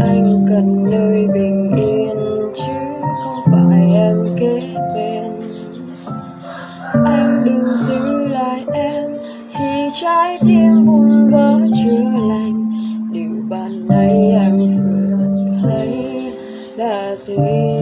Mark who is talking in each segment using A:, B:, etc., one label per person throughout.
A: anh cần nơi bình yên, chứ không phải em kế bên. Anh đừng giữ lại em, khi trái tim buồn vỡ chưa lành. Điều ban nãy em vừa thấy là gì?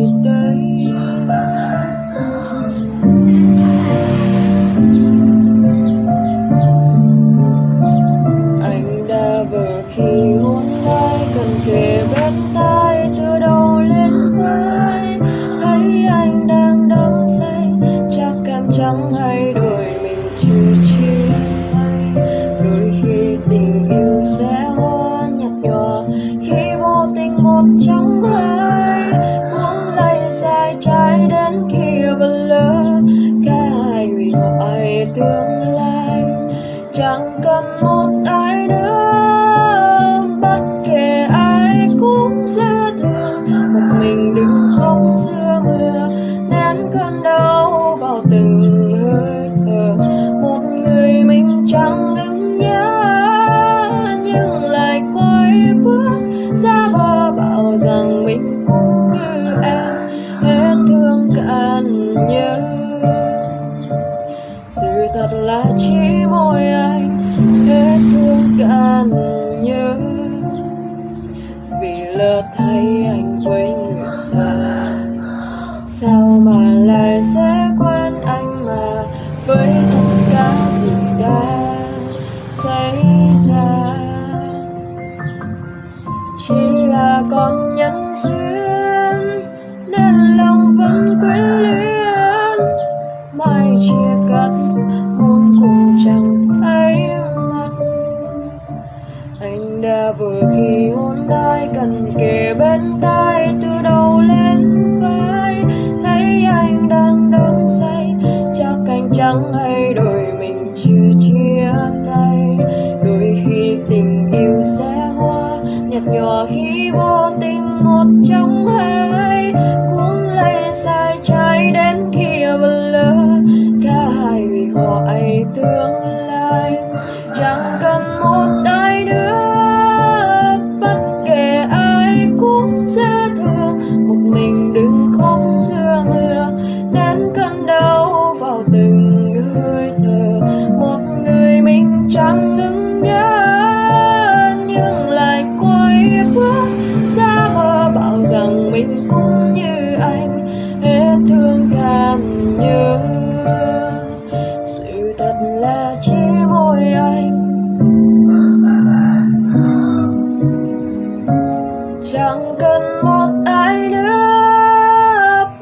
A: Tương lai. Chẳng cần một ai nữa, bất kể ai cũng dễ thương. Một mình đừng khóc giữa mưa, nén cơn đau vào từng hơi thở. Một người mình chẳng đứng nhớ, nhưng lại quay bước ra bờ thật là chỉ mỗi anh hết thương gan nhớ. Vì lỡ thấy anh với người ta. Khi hôn đai cần kề bên tai, từ đầu lên vai. Thấy anh đang đắm say, chắc anh chẳng hay đôi mình chưa chia tay. Đôi khi tình yêu sẽ hoa, nhạt nhòa khi vô tình một trong hai. Cuốn lấy sai trái đến khi vẫn lỡ cả hai vì họ ấy tương lai rằng cũng như anh hết thương cạn nhớ sự thật là chỉ mỗi anh chẳng cần một ai nữa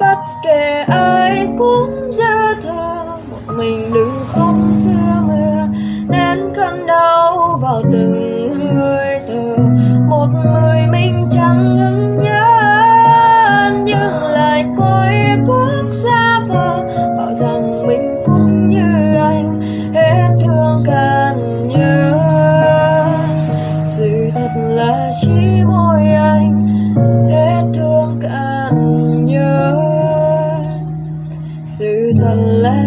A: bất kể ai cũng dễ thương một mình đừng khóc xưa mưa nén cơn đau vào từng Let.